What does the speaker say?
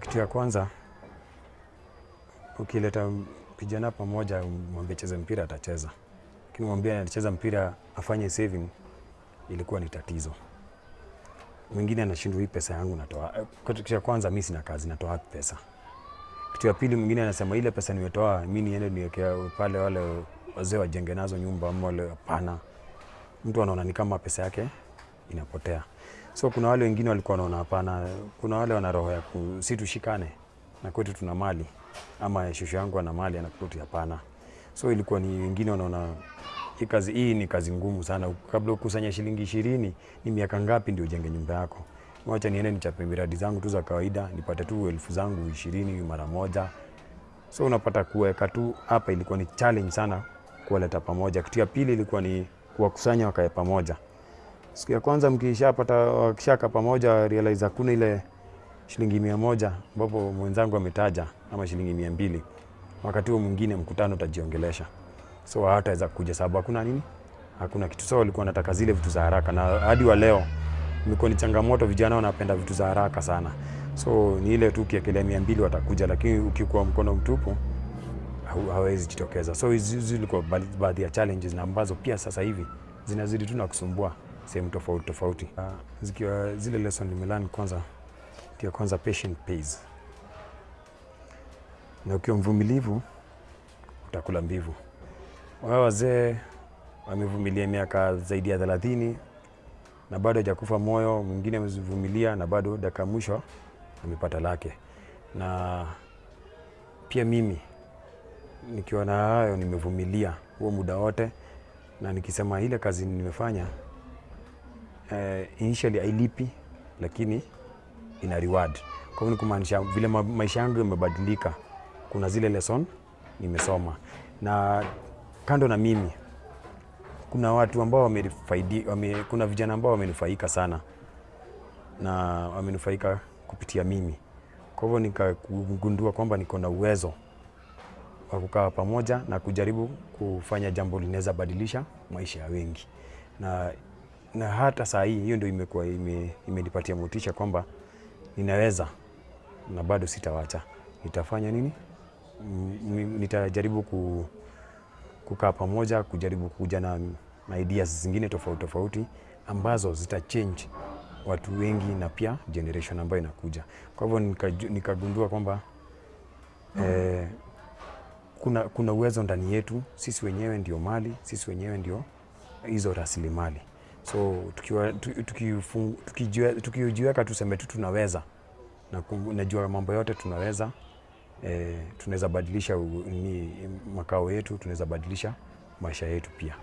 Kitu ya kwanza ukileta kijana pamoja, mwambie cheze mpira, atacheza, lakini mwambie anacheza mpira afanye saving, ilikuwa ni tatizo. Mwingine anashindwa, hii pesa yangu natoa. Kitu cha kwanza, mimi sina kazi, natoa pesa? Kitu ya pili, mwingine anasema ile pesa nimetoa mimi niende niwekea pale wale wazee wajenge nazo nyumba ama wale. Hapana, mtu anaona ni kama pesa yake inapotea. So kuna wale wengine walikuwa wanaona hapana, kuna wale wana roho ya si tushikane na kwetu tuna mali ama shosho yangu ana mali anakuti, hapana. So ilikuwa ni wengine wanaona hii kazi hii ni kazi ngumu sana. Kabla ukusanya shilingi ishirini, ni miaka ngapi ndio ujenge nyumba yako? Wacha niende nichape miradi zangu tu za kawaida, nipate tu elfu zangu ishirini mara moja. So unapata kuweka tu hapa, ilikuwa ni challenge sana kuwaleta pamoja. Kitu ya pili ilikuwa ni kuwakusanya wakae pamoja. Siku ya kwanza mkishapata wakishaka pamoja, realize hakuna ile shilingi mia moja ambapo mwenzangu ametaja ama shilingi mia mbili wakati huo mwingine mkutano utajiongelesha, so hawataweza kuja sababu hakuna nini, hakuna kitu. So walikuwa wanataka zile vitu za haraka, na hadi wa leo imekuwa ni changamoto. Vijana wanapenda vitu za haraka sana, so ni ile tu ukiekelea mia mbili watakuja, lakini ukikuwa mkono mtupu hawezi jitokeza. So hizi zilikuwa baadhi ya challenges na ambazo pia sasa hivi zinazidi tu na kusumbua sehemu tofauti tofauti. Uh, zikiwa zile lesson nimelearn kwanza, kia kwanza patient pays, na ukiwa mvumilivu utakula mbivu. Wao wazee wamevumilia miaka zaidi ya thelathini na bado hajakufa moyo. Mwingine amevumilia na bado dakika mwisho amepata lake, na pia mimi nikiwa na hayo nimevumilia huo muda wote, na nikisema ile kazi nimefanya eh, initially hailipi, lakini ina reward. Kwa hivyo ni kumaanisha vile ma maisha yangu yamebadilika, kuna zile lesson nimesoma, na kando na mimi kuna watu ambao wamenifaidi, wame, kuna vijana ambao wamenufaika sana na wamenufaika kupitia mimi. Kwa hivyo nikagundua kwamba niko na uwezo wa kukaa pamoja na kujaribu kufanya jambo linaweza badilisha maisha ya wengi, na, na hata saa hii hiyo ndio imekuwa imenipatia ime, motisha kwamba ninaweza na bado sitawacha. Nitafanya nini? M, Nitajaribu ku, kukaa pamoja, kujaribu kuja na, na ideas zingine tofauti tofauti ambazo zita change watu wengi na pia generation ambayo inakuja. Kwa hivyo nikagundua nikagundua kwamba eh, kuna, kuna uwezo ndani yetu. Sisi wenyewe ndio mali, sisi wenyewe ndio hizo rasilimali. So tukiwa- tu- tuki, tukijiweka tuseme tu tunaweza na najua mambo yote tunaweza e, tunaweza badilisha ni makao yetu, tunaweza badilisha maisha yetu pia.